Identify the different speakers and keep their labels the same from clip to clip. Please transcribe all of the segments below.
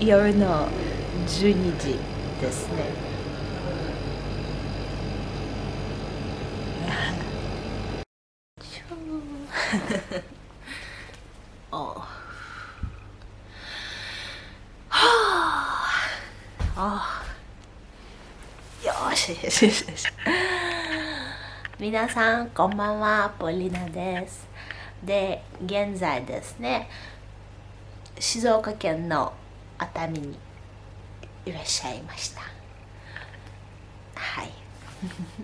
Speaker 1: 夜の12時ですね。おはあ。よしよしよし。皆さんこんばんは。ポリナです。で現在ですね静岡県の熱海にいらっしゃいました。はい。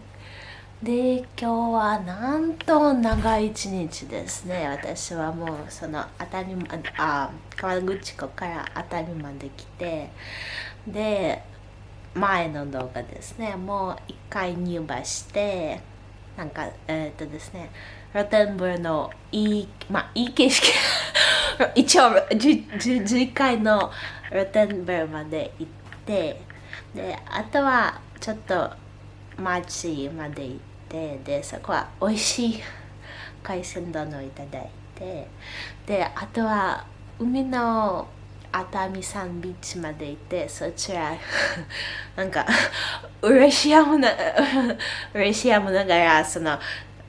Speaker 1: で今日はなんと長い一日ですね。私はもうその熱海まあ川口湖から熱海まで来てで前の動画ですね。もう一回入馬してなんかえー、っとですねロテンブルのいいまあいい景色一応11回のロテンブルまで行ってであとはちょっと町まで行ってでそこは美味しい海鮮丼をいただいてであとは海の熱海サンビーチまで行ってそちら なんか嬉しやむな嬉しやむながらその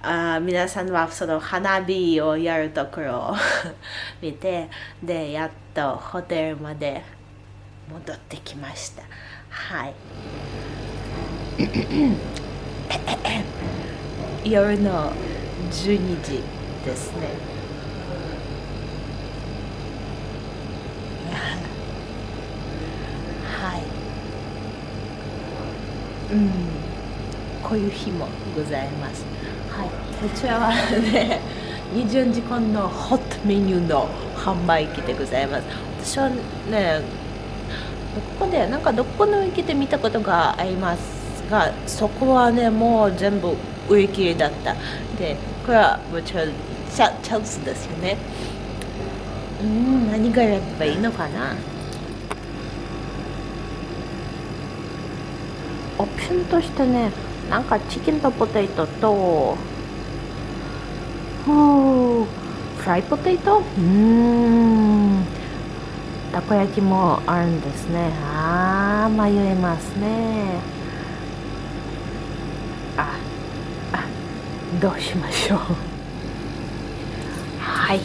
Speaker 1: あ皆さんはその花火をやるところを 見てでやっとホテルまで戻ってきました。はい。夜の12時ですね。はい。うん。こういう日もございます。こちらはね20時間のホットメニューの販売機でございます。私はねここでなんかどこの駅で見たことがありますがそこはねもう全部売り切れだった。でこれはもちろんチャチャンスですよね。うん何がやればいいのかな？オプションとしてね。なんかチキンとポテトとフライポテト？うん。たこ焼きもあるんですね。ああ迷いますね。ああどうしましょうはい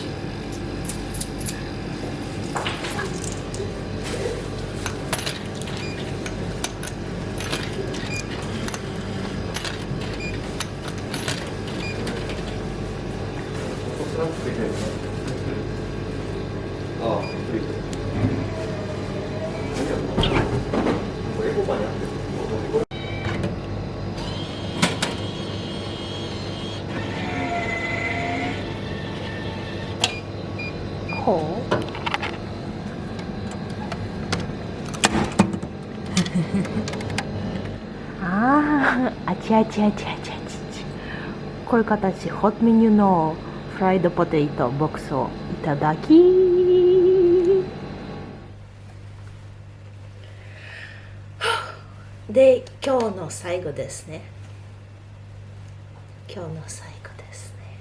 Speaker 1: ほう。あああちあちあちあちあち。こういう形ホットメニューのフライドポテトボックスをいただきで今日の最後ですね。今日の最後ですね。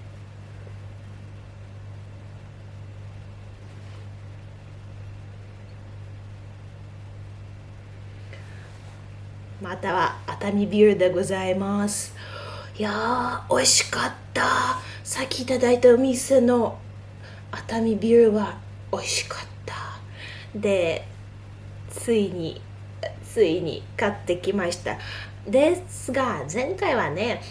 Speaker 1: または熱海ビールでございます。いやー美味しかった。さっきいただいたお店の熱海ビールは美味しかった。でついについに買ってきました。ですが前回はね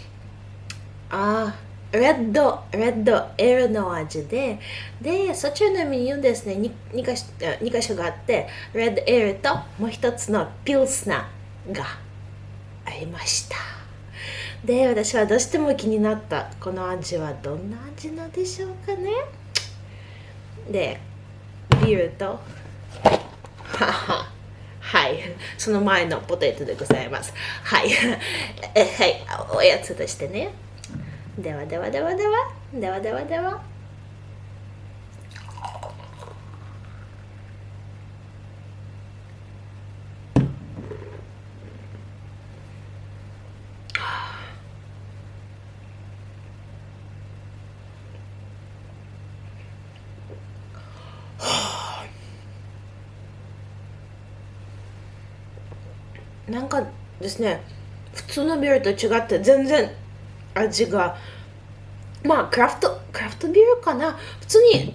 Speaker 1: あレッド、レッドエールの味で、で、そちらのメニューですね、2, 2, か所2箇所があって、レッドエールともう一つのピルスナー。がありました。で私はどうしても気になったこの味はどんな味なんでしょうかね。でビールとは。はい。その前のポテトでございます。はい。はい。おやつとしてね。ではではではでは。ではではでは。なんかですね普通のビールと違って全然味がまあクラフトクラフトビールかな？普通に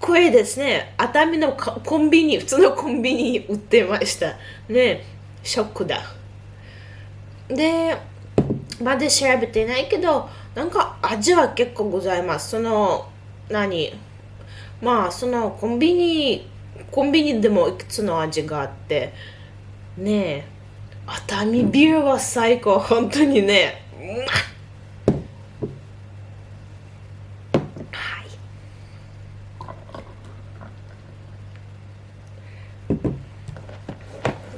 Speaker 1: これですね。熱海のコンビニ普通のコンビニに売ってましたね。ショックだ。でまだ調べてないけどなんか味は結構ございます。その何？まあそのコンビニコンビニでもいくつの味があって。ねえ。熱海ビールは最高。本当にね。は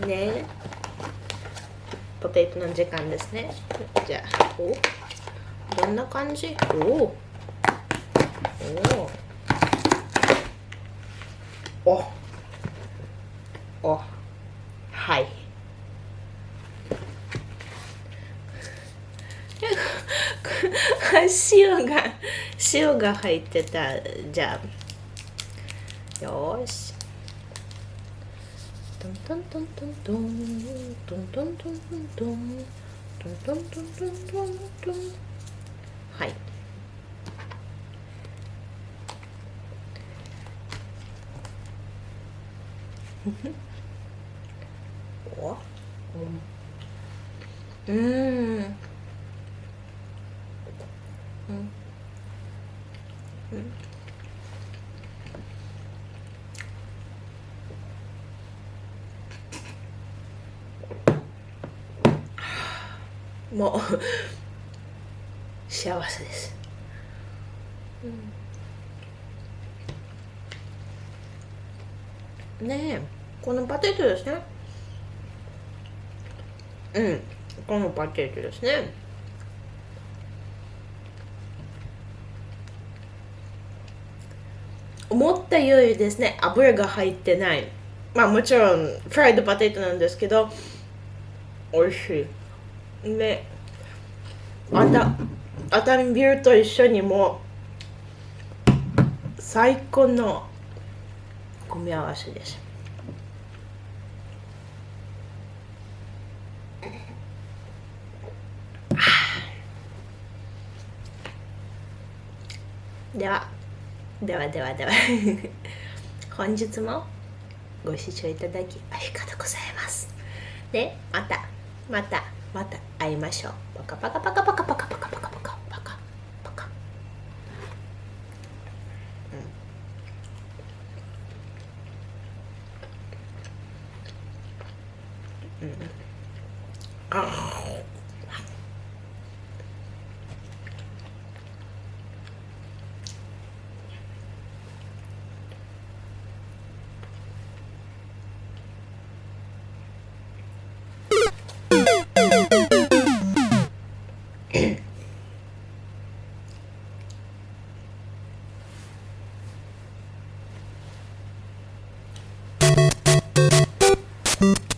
Speaker 1: い。ね。ポテトの時間ですね。じゃあお。どんな感じ？お。おおおはい塩が塩が入ってた。じゃあよし。トントントントントントントントントントントントントントントントンはいおうんもう。幸せです、うん、ねえ。このパテトですね。うん。このパテトですね。思ったよりですね油が入ってない。まあもちろんフライドパテトなんですけど美味しい。ねあた熱海ビールと一緒にも最高の組み合わせです。では。ではではでは。本日もご視聴いただきありがとうございます。でまたまたまた会いましょう。パカパカパカパカパカパカパカパカパカパカ。うん。うん。あお you